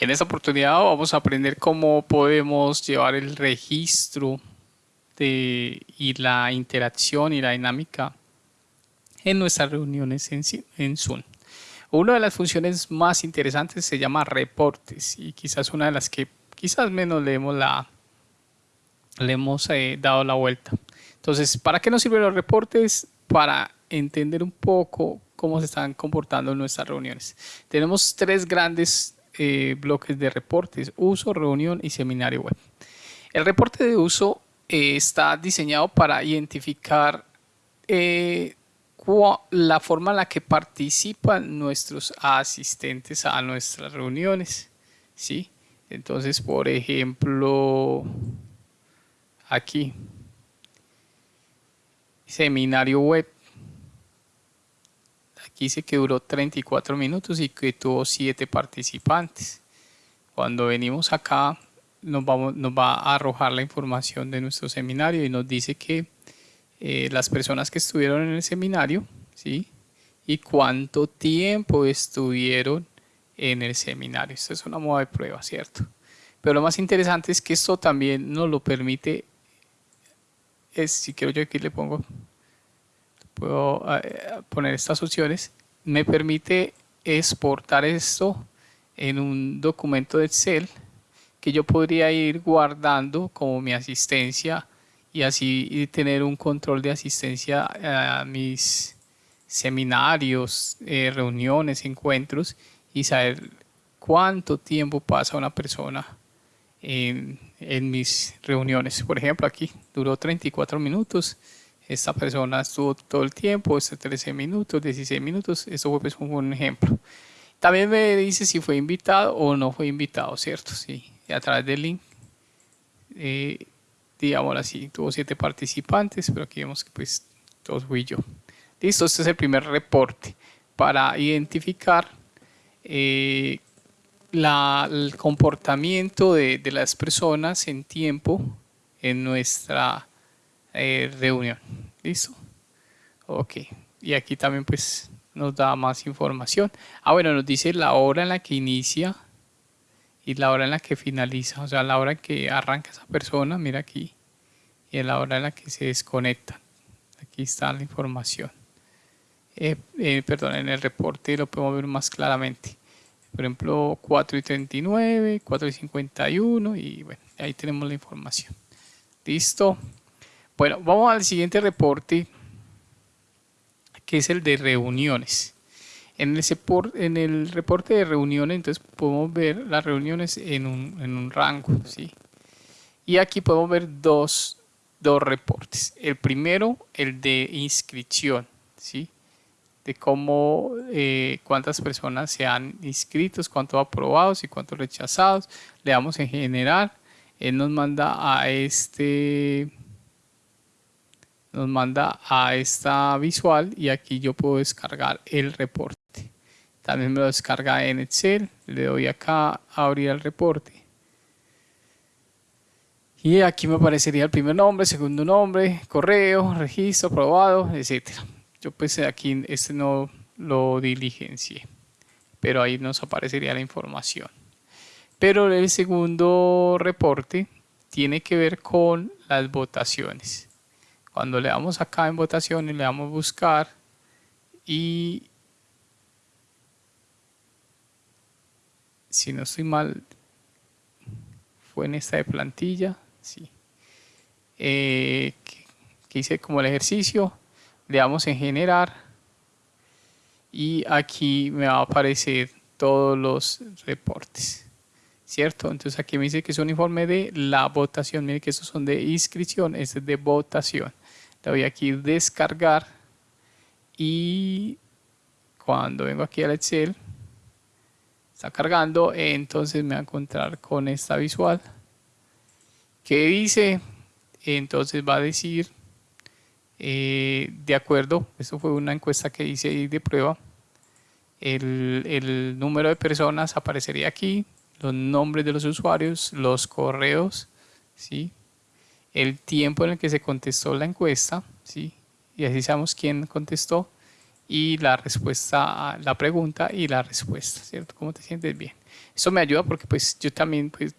En esta oportunidad vamos a aprender cómo podemos llevar el registro y la interacción y la dinámica en nuestras reuniones en, en Zoom. Una de las funciones más interesantes se llama reportes y quizás una de las que quizás menos le hemos, la, le hemos eh, dado la vuelta. Entonces, ¿para qué nos sirven los reportes? Para entender un poco cómo se están comportando nuestras reuniones. Tenemos tres grandes eh, bloques de reportes, uso, reunión y seminario web. El reporte de uso eh, está diseñado para identificar eh, la forma en la que participan nuestros asistentes a nuestras reuniones. ¿sí? Entonces, por ejemplo, aquí, seminario web Aquí dice que duró 34 minutos y que tuvo 7 participantes. Cuando venimos acá nos, va a arrojar la información de nuestro seminario y nos dice que eh, las personas que estuvieron en el seminario, ¿sí? Y cuánto tiempo estuvieron en el seminario. Esto es una moda de prueba, ¿cierto? Pero lo más interesante es que esto también nos lo permite, si quiero yo aquí le pongo puedo eh, poner estas opciones, me permite exportar esto en un documento de Excel que yo podría ir guardando como mi asistencia y así tener un control de asistencia a mis seminarios, eh, reuniones, encuentros y saber cuánto tiempo pasa una persona en, en mis reuniones. Por ejemplo, aquí duró 34 minutos esta persona estuvo todo el tiempo, este 13 minutos, 16 minutos, eso fue pues un ejemplo. También me dice si fue invitado o no fue invitado, ¿cierto? Sí, a través del link, eh, digamos así, tuvo siete participantes, pero aquí vemos que pues todos fui yo. Listo, este es el primer reporte para identificar eh, el comportamiento de, de las personas en tiempo en nuestra eh, reunión. ¿Listo? Ok. Y aquí también pues nos da más información. Ah, bueno, nos dice la hora en la que inicia y la hora en la que finaliza. O sea, la hora en que arranca esa persona, mira aquí. Y la hora en la que se desconecta. Aquí está la información. Eh, eh, perdón, en el reporte lo podemos ver más claramente. Por ejemplo, 4 y 39, 4 y 51 y bueno, ahí tenemos la información. Listo. Bueno, vamos al siguiente reporte, que es el de reuniones. En, en el reporte de reuniones, entonces podemos ver las reuniones en un, rango, ¿sí? Y aquí podemos ver dos, reportes. El primero, el de inscripción, ¿sí? De cómo, eh, cuántas personas se han inscrito, cuántos aprobados y cuántos rechazados. Le damos en general. Él nos manda a este nos manda a esta visual y aquí yo puedo descargar el reporte. También me lo descarga en Excel, le doy acá a abrir el reporte. Y aquí me aparecería el primer nombre, segundo nombre, correo, registro, aprobado, etc. Yo pues aquí este no lo diligencié, pero ahí nos aparecería la información. Pero el segundo reporte tiene que ver con las votaciones. Cuando le damos acá en votación y le damos buscar y si no estoy mal fue en esta de plantilla sí. Eh, que, hice como el ejercicio le damos en generar y aquí me va a aparecer todos los reportes ¿cierto? Entonces aquí me dice que es un informe de la votación, miren que estos son de inscripción, este es de votación le voy aquí descargar y cuando vengo aquí al Excel está cargando entonces me va a encontrar con esta visual que dice entonces va a decir eh, de acuerdo, esto fue una encuesta que hice de prueba el, el número de personas aparecería aquí los nombres de los usuarios, los correos, ¿sí? El tiempo en el que se contestó la encuesta, ¿sí? y así sabemos quién contestó, y la respuesta a la pregunta y la respuesta, ¿cierto? ¿Cómo te sientes bien? Eso me ayuda porque pues yo también pues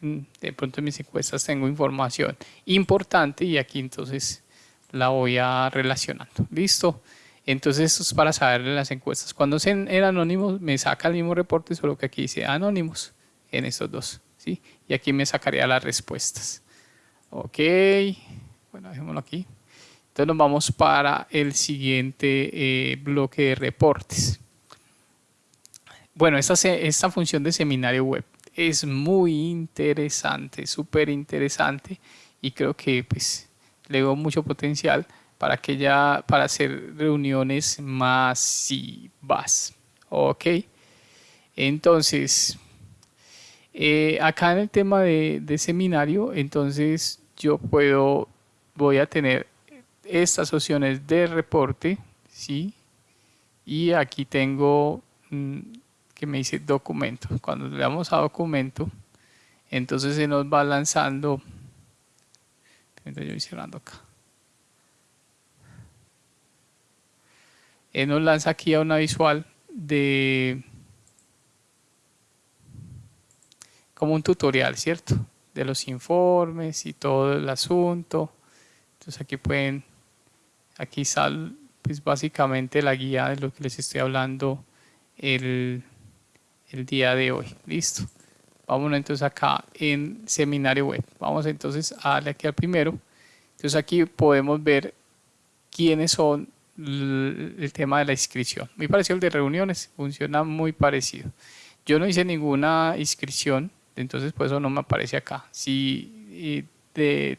mm, de pronto en mis encuestas tengo información importante y aquí entonces la voy a relacionando. ¿Listo? Entonces esto es para saber las encuestas. Cuando en, en anónimos me saca el mismo reporte, solo que aquí dice anónimos en estos dos. ¿sí? Y aquí me sacaría las respuestas. Ok, bueno, dejémoslo aquí. Entonces nos vamos para el siguiente eh, bloque de reportes. Bueno, esta, esta función de seminario web es muy interesante, súper interesante y creo que pues le veo mucho potencial para que ya para hacer reuniones masivas. Ok, entonces eh, acá en el tema de, de seminario, entonces yo puedo, voy a tener estas opciones de reporte, ¿sí? Y aquí tengo mm, que me dice documento. Cuando le damos a documento, entonces se nos va lanzando, yo voy cerrando acá. Él nos lanza aquí a una visual de como un tutorial, ¿cierto? De los informes y todo el asunto. Entonces aquí pueden Aquí sale pues básicamente la guía de lo que les estoy hablando el, el día de hoy. Listo. Vámonos entonces acá en seminario web. Vamos entonces a darle aquí al primero. Entonces aquí podemos ver quiénes son el tema de la inscripción. Muy parecido al de reuniones, funciona muy parecido. Yo no hice ninguna inscripción, entonces por eso no me aparece acá. Si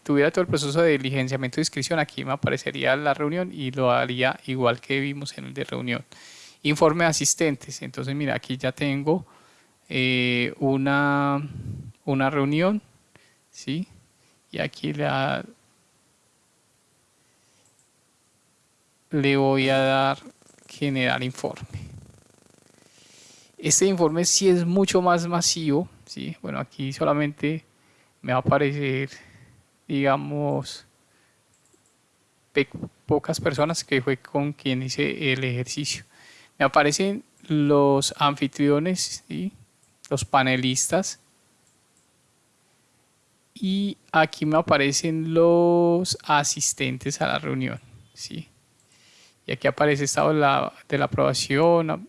tuviera todo el proceso de diligenciamiento de inscripción, aquí me aparecería la reunión y lo haría igual que vimos en el de reunión. Informe de asistentes. Entonces, mira, aquí ya tengo eh, una, una reunión, ¿sí? Y aquí le voy a dar generar informe. Este informe sí es mucho más masivo, ¿sí? Bueno, aquí solamente me va a aparecer digamos, pocas personas que fue con quien hice el ejercicio. Me aparecen los anfitriones, los panelistas, y aquí me aparecen los asistentes a la reunión. ¿sí? Y aquí aparece estado de la aprobación,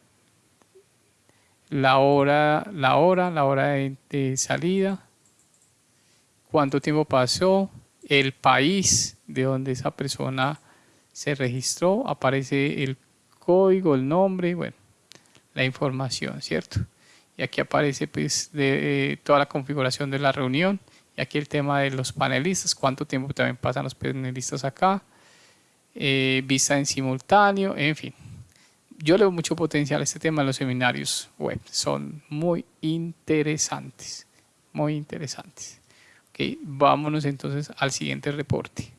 la hora, la hora, la hora de salida, cuánto tiempo pasó, el país de donde esa persona se registró, aparece el código, el nombre, bueno, la información, ¿cierto? Y aquí aparece pues de, eh, toda la configuración de la reunión y aquí el tema de los panelistas, cuánto tiempo también pasan los panelistas acá, eh, vista en simultáneo, en fin. Yo le doy mucho potencial a este tema de los seminarios web, son muy interesantes, muy interesantes. Okay, vámonos entonces al siguiente reporte.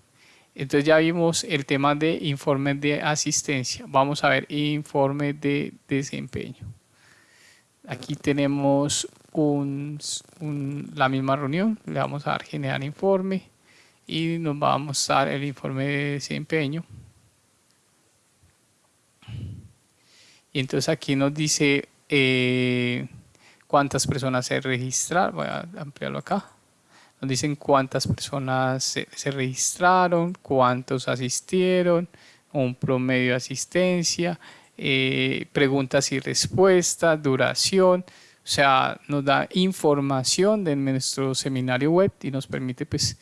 Entonces ya vimos el tema de informes de asistencia. Vamos a ver informe de desempeño. Aquí tenemos la misma reunión. Le vamos a dar generar informe y nos va a mostrar el informe de desempeño. Y entonces aquí nos dice eh, cuántas personas se registraron. Voy a ampliarlo acá nos dicen cuántas personas se, registraron, cuántos asistieron, un promedio de asistencia, eh, preguntas y respuestas, duración, o sea, nos da información de nuestro seminario web y nos permite pues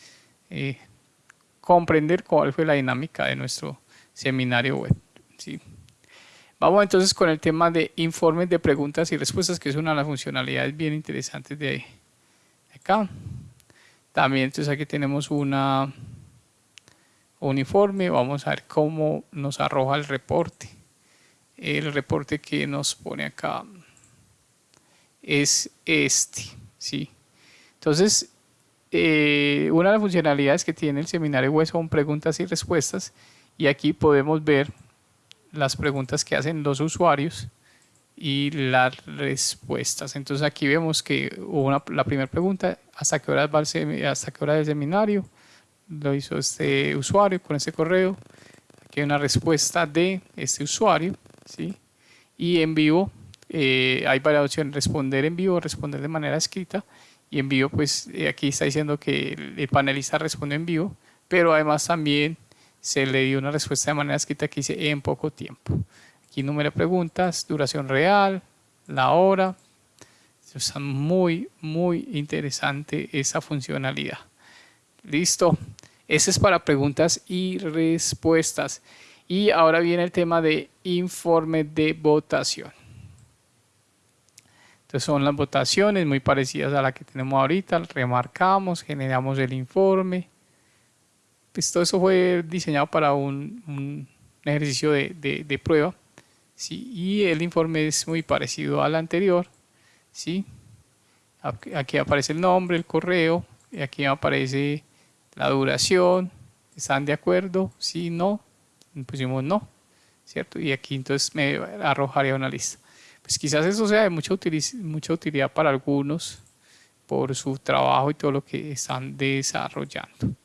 eh, comprender cuál fue la dinámica de nuestro seminario web. ¿sí? Vamos entonces con el tema de informes de preguntas y respuestas, que es una de las funcionalidades bien interesantes de acá. También entonces aquí tenemos una uniforme, vamos a ver cómo nos arroja el reporte. El reporte que nos pone acá es este, ¿sí? Entonces, eh, una de las funcionalidades que tiene el seminario web son preguntas y respuestas y aquí podemos ver las preguntas que hacen los usuarios y las respuestas. Entonces aquí vemos que hubo la primera pregunta, ¿hasta qué hora va el, hasta qué hora del seminario? Lo hizo este usuario con ese correo. Aquí hay una respuesta de este usuario, ¿sí? Y en vivo eh, hay varias opciones, responder en vivo, responder de manera escrita. Y en vivo, pues eh, aquí está diciendo que el, panelista responde en vivo, pero además también se le dio una respuesta de manera escrita que dice en poco tiempo. Aquí número de preguntas, duración real, la hora. Está muy, muy interesante esa funcionalidad. Listo. Ese es para preguntas y respuestas. Y ahora viene el tema de informe de votación. Entonces son las votaciones muy parecidas a la que tenemos ahorita. Remarcamos, generamos el informe. Pues todo eso fue diseñado para un, ejercicio de, prueba. ¿sí? Y el informe es muy parecido al anterior. ¿sí? Aquí aparece el nombre, el correo. Y aquí aparece la duración. ¿Están de acuerdo? Sí, no pusimos no, ¿cierto? Y aquí entonces me arrojaría una lista. Pues quizás eso sea de mucha, mucha utilidad para algunos por su trabajo y todo lo que están desarrollando.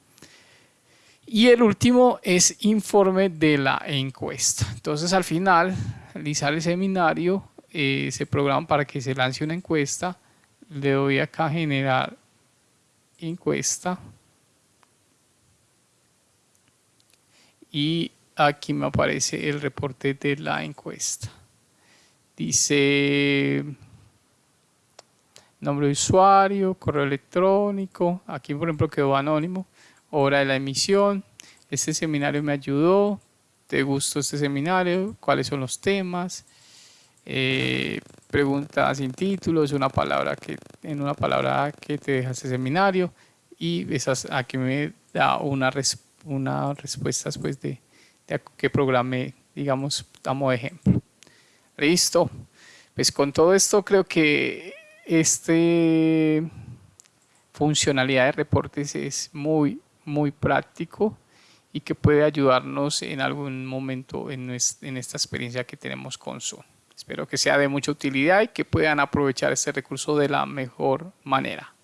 Y el último es informe de la encuesta. Entonces al final, realizar el seminario, eh, se programa para que se lance una encuesta. Le doy acá generar encuesta. Y aquí me aparece el reporte de la encuesta. Dice nombre de usuario, correo electrónico, aquí por ejemplo quedó anónimo, hora de la emisión, este seminario me ayudó, ¿te gustó este seminario? ¿Cuáles son los temas? Eh, preguntas sin títulos, una palabra que, en una palabra que te deja este seminario y esas aquí me da una, una respuesta después de, que programé, digamos, damos ejemplo. Listo. Pues con todo esto creo que este funcionalidad de reportes es muy, muy práctico y que puede ayudarnos en algún momento en, esta experiencia que tenemos con Zoom. Espero que sea de mucha utilidad y que puedan aprovechar este recurso de la mejor manera.